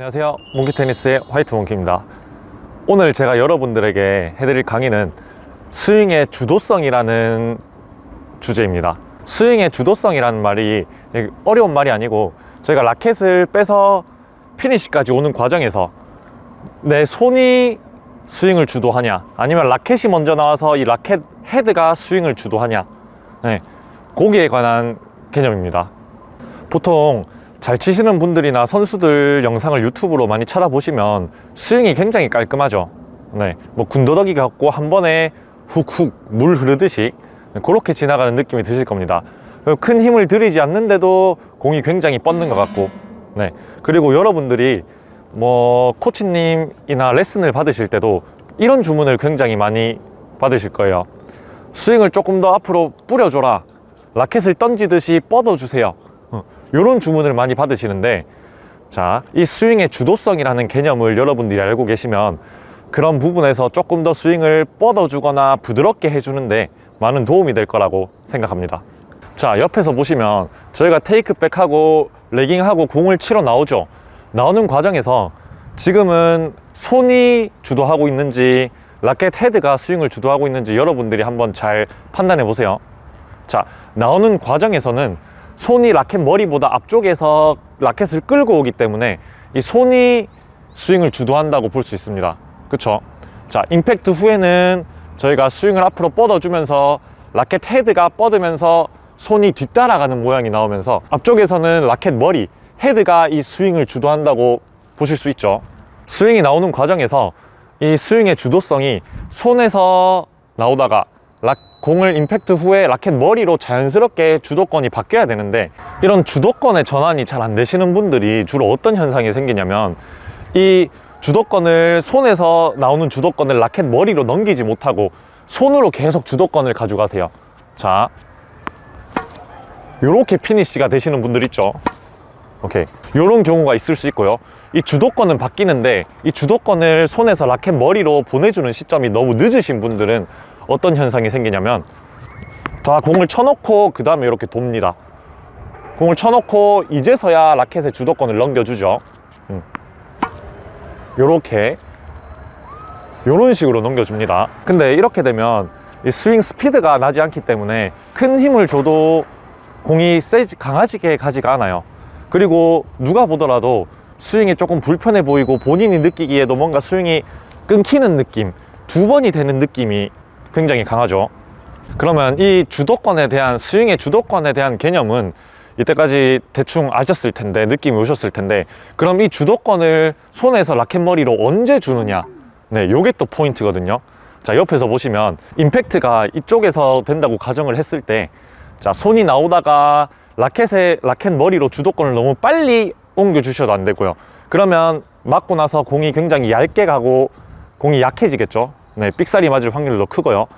안녕하세요. 몽키테니스의 화이트 몽키입니다. 오늘 제가 여러분들에게 해드릴 강의는 스윙의 주도성이라는 주제입니다. 스윙의 주도성이라는 말이 어려운 말이 아니고 저희가 라켓을 빼서 피니시까지 오는 과정에서 내 손이 스윙을 주도하냐 아니면 라켓이 먼저 나와서 이 라켓 헤드가 스윙을 주도하냐 네, 거기에 관한 개념입니다. 보통 잘 치시는 분들이나 선수들 영상을 유튜브로 많이 찾아보시면 스윙이 굉장히 깔끔하죠. 네, 뭐 군더더기 같고 한 번에 훅훅 물 흐르듯이 그렇게 지나가는 느낌이 드실 겁니다. 큰 힘을 들이지 않는데도 공이 굉장히 뻗는 것 같고 네. 그리고 여러분들이 뭐 코치님이나 레슨을 받으실 때도 이런 주문을 굉장히 많이 받으실 거예요. 스윙을 조금 더 앞으로 뿌려줘라. 라켓을 던지듯이 뻗어주세요 이런 주문을 많이 받으시는데 자, 이 스윙의 주도성이라는 개념을 여러분들이 알고 계시면 그런 부분에서 조금 더 스윙을 뻗어주거나 부드럽게 해주는데 많은 도움이 될 거라고 생각합니다. 자 옆에서 보시면 저희가 테이크백하고 레깅하고 공을 치러 나오죠? 나오는 과정에서 지금은 손이 주도하고 있는지 라켓 헤드가 스윙을 주도하고 있는지 여러분들이 한번 잘 판단해 보세요. 자 나오는 과정에서는 손이 라켓 머리보다 앞쪽에서 라켓을 끌고 오기 때문에 이 손이 스윙을 주도한다고 볼 수 있습니다. 그쵸? 자 임팩트 후에는 저희가 스윙을 앞으로 뻗어주면서 라켓 헤드가 뻗으면서 손이 뒤따라가는 모양이 나오면서 앞쪽에서는 라켓 머리 헤드가 이 스윙을 주도한다고 보실 수 있죠. 스윙이 나오는 과정에서 이 스윙의 주도성이 손에서 나오다가 락, 공을 임팩트 후에 라켓 머리로 자연스럽게 주도권이 바뀌어야 되는데 이런 주도권의 전환이 잘 안 되시는 분들이 주로 어떤 현상이 생기냐면 이 주도권을 손에서 나오는 주도권을 라켓 머리로 넘기지 못하고 손으로 계속 주도권을 가져가세요. 자 이렇게 피니쉬가 되시는 분들 있죠? 오케이. 이런 경우가 있을 수 있고요. 이 주도권은 바뀌는데 이 주도권을 손에서 라켓 머리로 보내주는 시점이 너무 늦으신 분들은 어떤 현상이 생기냐면 다 공을 쳐놓고 그 다음에 이렇게 돕니다. 공을 쳐놓고 이제서야 라켓의 주도권을 넘겨주죠. 음. 요렇게 요런 식으로 넘겨줍니다. 근데 이렇게 되면 이 스윙 스피드가 나지 않기 때문에 큰 힘을 줘도 공이 세지 강하지게 가지가 않아요. 그리고 누가 보더라도 스윙이 조금 불편해 보이고 본인이 느끼기에도 뭔가 스윙이 끊기는 느낌 두 번이 되는 느낌이 굉장히 강하죠. 그러면 이 주도권에 대한 스윙의 주도권에 대한 개념은 이때까지 대충 아셨을 텐데 느낌이 오셨을 텐데 그럼 이 주도권을 손에서 라켓머리로 언제 주느냐? 네 요게 또 포인트거든요. 자 옆에서 보시면 임팩트가 이쪽에서 된다고 가정을 했을 때 자 손이 나오다가 라켓에 라켓 머리로 주도권을 너무 빨리 옮겨 주셔도 안 되고요. 그러면 맞고 나서 공이 굉장히 얇게 가고 공이 약해지겠죠 네 삑사리 맞을 확률도 크고요.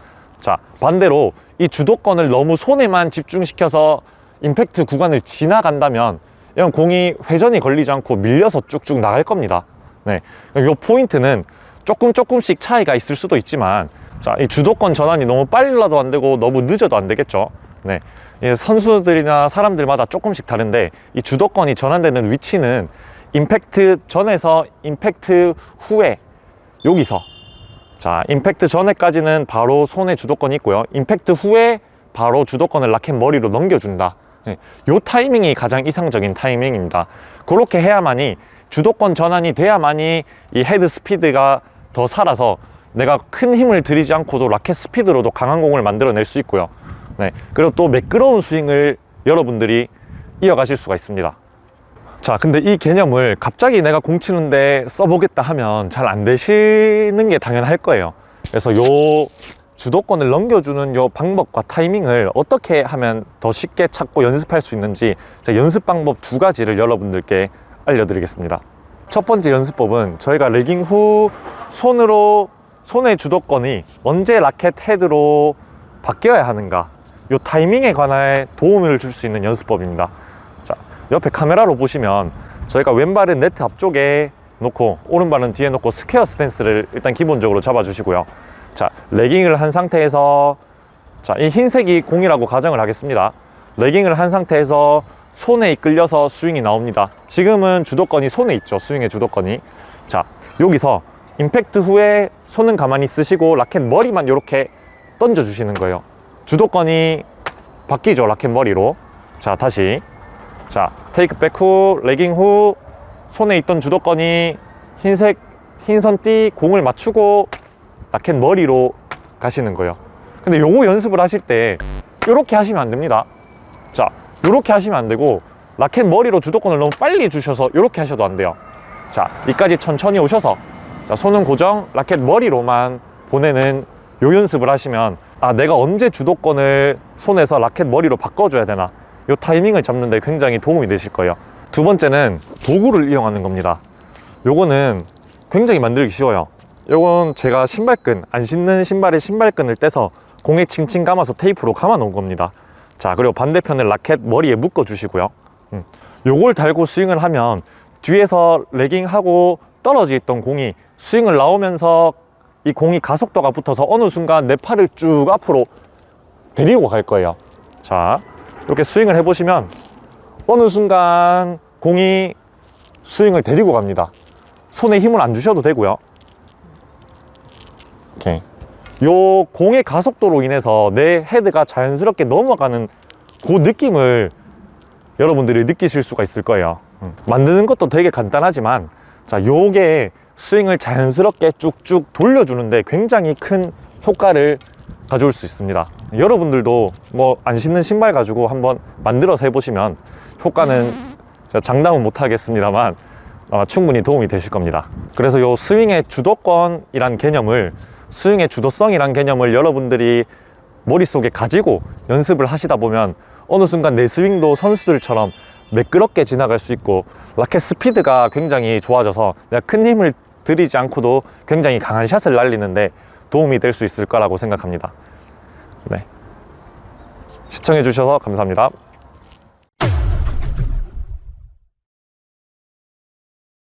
자 반대로 이 주도권을 너무 손에만 집중시켜서 임팩트 구간을 지나간다면 이런 공이 회전이 걸리지 않고 밀려서 쭉쭉 나갈 겁니다. 네, 이 포인트는 조금 조금씩 차이가 있을 수도 있지만 자, 이 주도권 전환이 너무 빨라도 안 되고 너무 늦어도 안 되겠죠. 네, 선수들이나 사람들마다 조금씩 다른데 이 주도권이 전환되는 위치는 임팩트 전에서 임팩트 후에 여기서 자 임팩트 전에까지는 바로 손에 주도권이 있고요. 임팩트 후에 바로 주도권을 라켓 머리로 넘겨준다. 네, 요 타이밍이 가장 이상적인 타이밍입니다. 그렇게 해야만이 주도권 전환이 돼야만이 이 헤드 스피드가 더 살아서 내가 큰 힘을 들이지 않고도 라켓 스피드로도 강한 공을 만들어낼 수 있고요. 네, 그리고 또 매끄러운 스윙을 여러분들이 이어가실 수가 있습니다 자 근데 이 개념을 갑자기 내가 공 치는데 써보겠다 하면 잘 안 되시는 게 당연할 거예요. 그래서 요 주도권을 넘겨주는 요 방법과 타이밍을 어떻게 하면 더 쉽게 찾고 연습할 수 있는지 제가 연습 방법 두 가지를 여러분들께 알려드리겠습니다. 첫 번째 연습법은 저희가 lagging 후 손으로 손의 주도권이 언제 라켓 헤드로 바뀌어야 하는가 요 타이밍에 관해 도움을 줄 수 있는 연습법입니다. 자 옆에 카메라로 보시면 저희가 왼발은 네트 앞쪽에 놓고 오른발은 뒤에 놓고 스퀘어 스탠스를 일단 기본적으로 잡아 주시고요 자 lagging을 한 상태에서 자 이 흰색이 공이라고 가정을 하겠습니다 레깅을 한 상태에서 손에 이끌려서 스윙이 나옵니다. 지금은 주도권이 손에 있죠. 스윙의 주도권이. 자, 여기서 임팩트 후에 손은 가만히 쓰시고 라켓 머리만 이렇게 던져 주시는 거예요. 주도권이 바뀌죠. 라켓 머리로. 자, 다시. 자, 테이크 백 후, 레깅 후, 손에 있던 주도권이 흰색, 흰선 띠 공을 맞추고 라켓 머리로 가시는 거예요. 근데 요거 연습을 하실 때 이렇게 하시면 안 됩니다. 자, 이렇게 하시면 안 되고 라켓 머리로 주도권을 너무 빨리 주셔서 이렇게 하셔도 안 돼요. 자, 이까지 천천히 오셔서 자, 손은 고정, 라켓 머리로만 보내는 요 연습을 하시면 아, 내가 언제 주도권을 손에서 라켓 머리로 바꿔줘야 되나 요 타이밍을 잡는 데 굉장히 도움이 되실 거예요. 두 번째는 도구를 이용하는 겁니다. 요거는 굉장히 만들기 쉬워요. 요건 제가 신발끈, 안 신는 신발의 신발끈을 떼서 공에 칭칭 감아서 테이프로 감아 놓은 겁니다. 자, 그리고 반대편을 라켓 머리에 묶어 주시고요. 음, 요걸 달고 스윙을 하면 뒤에서 레깅하고 떨어져 있던 공이 스윙을 나오면서 이 공이 가속도가 붙어서 어느 순간 내 팔을 쭉 앞으로 데리고 갈 거예요. 자, 이렇게 스윙을 해보시면 어느 순간 공이 스윙을 데리고 갑니다. 손에 힘을 안 주셔도 되고요. 이렇게. 요 공의 가속도로 인해서 내 헤드가 자연스럽게 넘어가는 그 느낌을 여러분들이 느끼실 수가 있을 거예요. 음. 만드는 것도 되게 간단하지만 자, 요게 스윙을 자연스럽게 쭉쭉 돌려주는데 굉장히 큰 효과를 가져올 수 있습니다. 여러분들도 뭐 안 신는 신발 가지고 한번 만들어서 해보시면 효과는 장담은 못 하겠습니다만 아마 충분히 도움이 되실 겁니다. 그래서 요 스윙의 주도권이란 개념을 스윙의 주도성이란 개념을 여러분들이 머릿속에 가지고 연습을 하시다 보면 어느 순간 내 스윙도 선수들처럼 매끄럽게 지나갈 수 있고 라켓 스피드가 굉장히 좋아져서 내가 큰 힘을 들이지 않고도 굉장히 강한 샷을 날리는데 도움이 될 수 있을 거라고 생각합니다. 네. 시청해 주셔서 감사합니다.